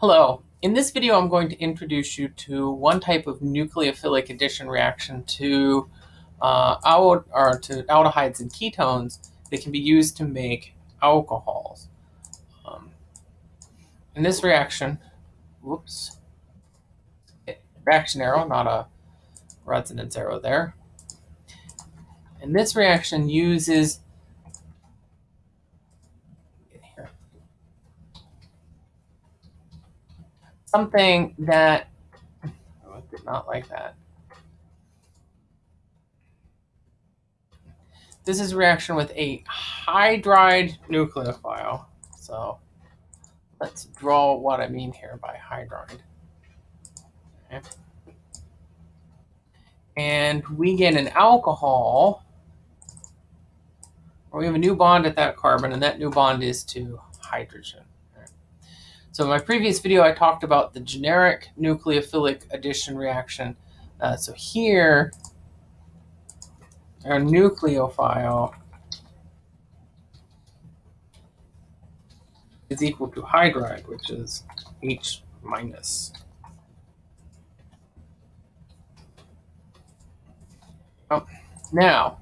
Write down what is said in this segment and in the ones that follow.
Hello. In this video, I'm going to introduce you to one type of nucleophilic addition reaction to uh, al or to aldehydes and ketones that can be used to make alcohols. Um, in this reaction, whoops, reaction arrow, not a resonance arrow there. And this reaction uses something that oh, did not like that. This is reaction with a hydride nucleophile. So let's draw what I mean here by hydride. Okay. And we get an alcohol, or we have a new bond at that carbon, and that new bond is to hydrogen. So in my previous video, I talked about the generic nucleophilic addition reaction. Uh, so here, our nucleophile is equal to hydride, which is H minus. Oh, now,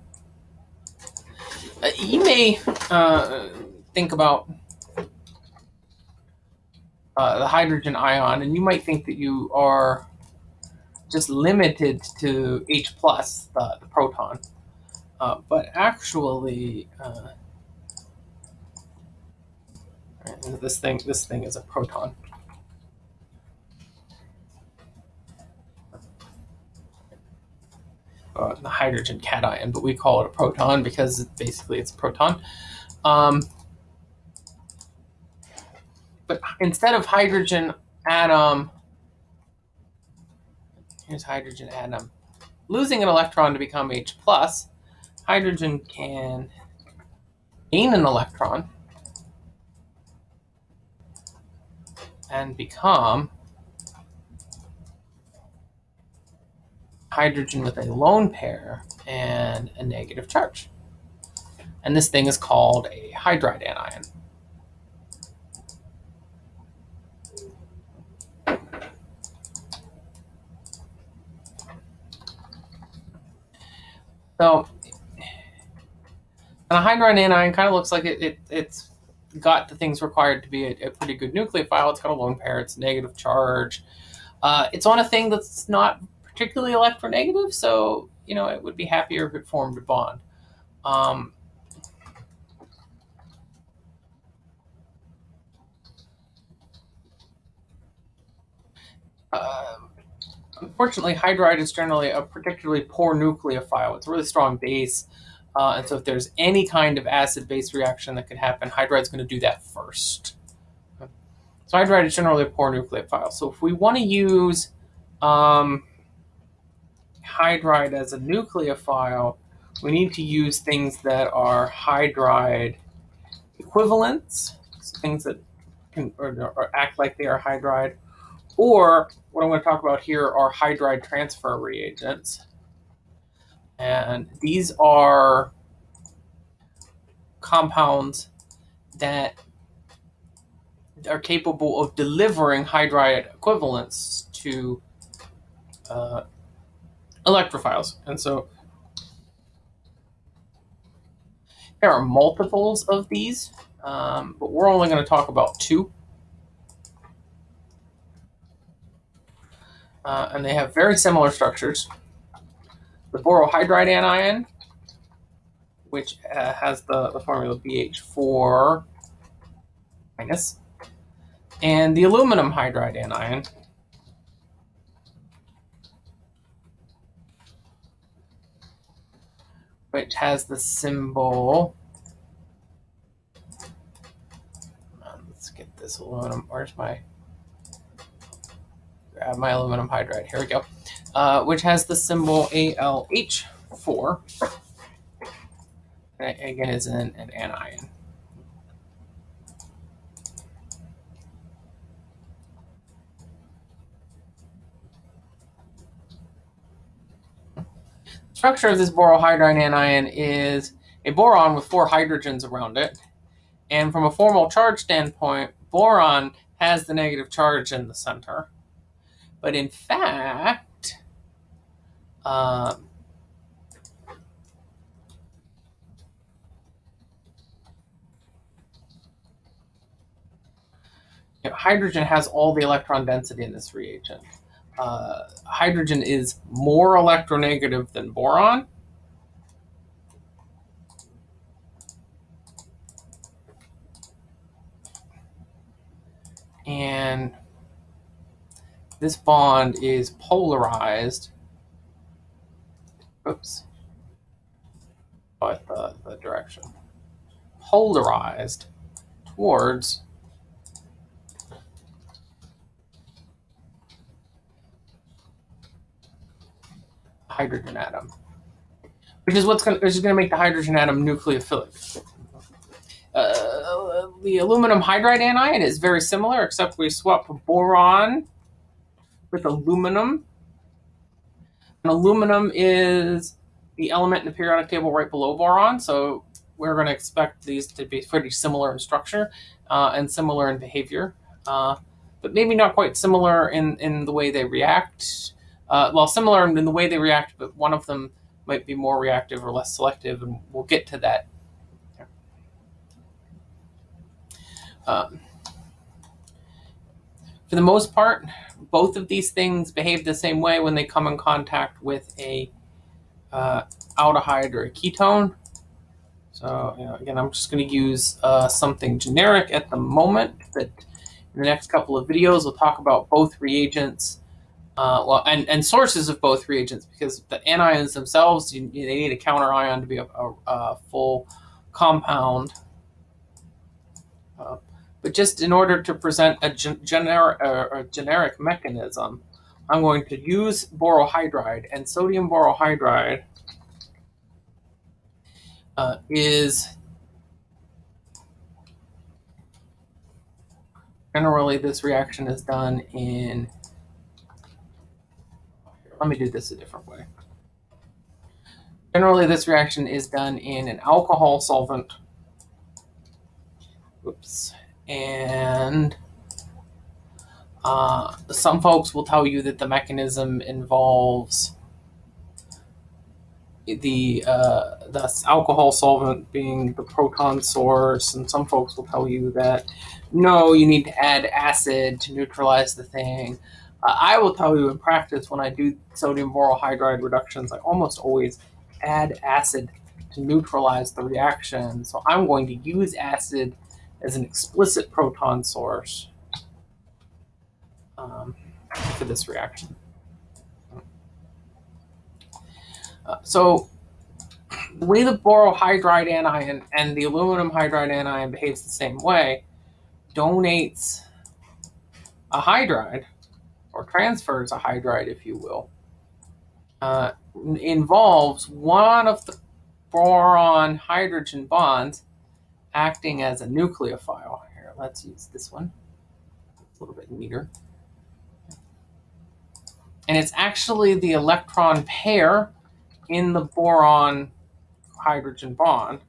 uh, you may uh, think about uh, the hydrogen ion, and you might think that you are just limited to H plus, the, the proton. Uh, but actually, uh, this thing this thing is a proton. Uh, the hydrogen cation, but we call it a proton because basically it's a proton. Um, but instead of hydrogen atom, here's hydrogen atom, losing an electron to become H plus, hydrogen can gain an electron and become hydrogen with a lone pair and a negative charge. And this thing is called a hydride anion. So, and a hydride anion kind of looks like it, it, it's got the things required to be a, a, pretty good nucleophile. It's got a lone pair, it's negative charge. Uh, it's on a thing that's not particularly electronegative, so you know it would be happier if it formed a bond. Um, uh, Unfortunately, hydride is generally a particularly poor nucleophile. It's a really strong base. Uh, and so if there's any kind of acid-base reaction that could happen, hydride's going to do that first. So hydride is generally a poor nucleophile. So if we want to use um, hydride as a nucleophile, we need to use things that are hydride equivalents, things that can or, or act like they are hydride, or what I'm going to talk about here are hydride transfer reagents. And these are compounds that are capable of delivering hydride equivalents to uh, electrophiles. And so there are multiples of these, um, but we're only going to talk about two. Uh, and they have very similar structures. The borohydride anion, which uh, has the, the formula BH4 minus, and the aluminum hydride anion, which has the symbol. Let's get this aluminum. Where's my grab my aluminum hydride. Here we go. Uh, which has the symbol ALH4. And again, is an, an anion. structure of this borohydride anion is a boron with four hydrogens around it. And from a formal charge standpoint, boron has the negative charge in the center. But in fact, um, you know, hydrogen has all the electron density in this reagent. Uh, hydrogen is more electronegative than boron. And this bond is polarized. Oops. But the, the direction. Polarized towards hydrogen atom, which is what's going which is going to make the hydrogen atom nucleophilic. Uh, the aluminum hydride anion is very similar, except we swap boron with aluminum. And aluminum is the element in the periodic table right below boron, so we're going to expect these to be pretty similar in structure uh, and similar in behavior, uh, but maybe not quite similar in, in the way they react. Uh, well, similar in the way they react, but one of them might be more reactive or less selective, and we'll get to that. Um, for the most part, both of these things behave the same way when they come in contact with a uh, aldehyde or a ketone. So you know, again, I'm just going to use uh, something generic at the moment, but in the next couple of videos, we'll talk about both reagents, uh, well, and, and sources of both reagents, because the anions themselves, you, they need a counter ion to be a, a, a full compound. Uh, but just in order to present a, gen generic, uh, a generic mechanism, I'm going to use borohydride, and sodium borohydride uh, is generally this reaction is done in, let me do this a different way. Generally, this reaction is done in an alcohol solvent. Oops and uh, some folks will tell you that the mechanism involves the uh, the alcohol solvent being the proton source, and some folks will tell you that no, you need to add acid to neutralize the thing. Uh, I will tell you in practice when I do sodium borohydride reductions, I almost always add acid to neutralize the reaction. So I'm going to use acid as an explicit proton source um, for this reaction. Uh, so the way the borohydride anion and the aluminum hydride anion behaves the same way, donates a hydride, or transfers a hydride, if you will, uh, involves one of the boron hydrogen bonds acting as a nucleophile. Here, let's use this one. It's a little bit neater. And it's actually the electron pair in the boron hydrogen bond.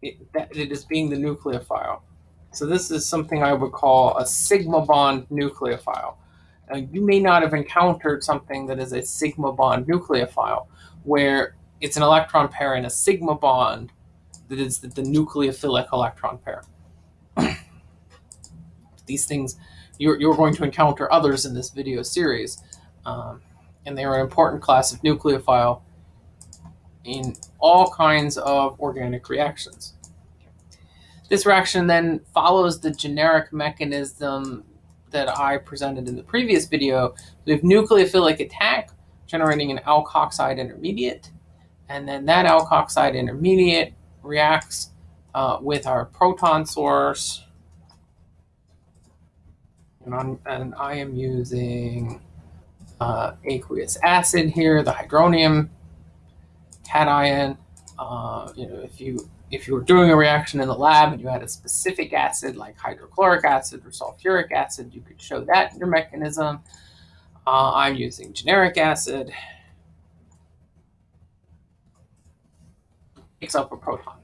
It, that it is being the nucleophile. So this is something I would call a sigma bond nucleophile. Uh, you may not have encountered something that is a sigma bond nucleophile, where it's an electron pair in a sigma bond that is the, the nucleophilic electron pair. These things, you're, you're going to encounter others in this video series, um, and they are an important class of nucleophile in all kinds of organic reactions. This reaction then follows the generic mechanism that I presented in the previous video. We have nucleophilic attack, generating an alkoxide intermediate. And then that alkoxide intermediate reacts uh, with our proton source. And, and i am using uh, aqueous acid here, the hydronium cation. Uh, you know, if you if you were doing a reaction in the lab and you had a specific acid like hydrochloric acid or sulfuric acid, you could show that in your mechanism. Uh, I'm using generic acid. Picks up a proton.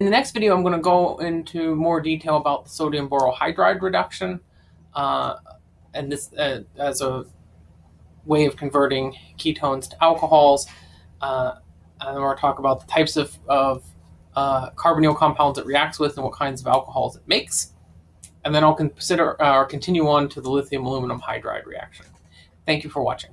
In the next video, I'm going to go into more detail about the sodium borohydride reduction, uh, and this uh, as a way of converting ketones to alcohols. Uh, and we're talk about the types of, of uh, carbonyl compounds it reacts with and what kinds of alcohols it makes. And then I'll consider uh, or continue on to the lithium aluminum hydride reaction. Thank you for watching.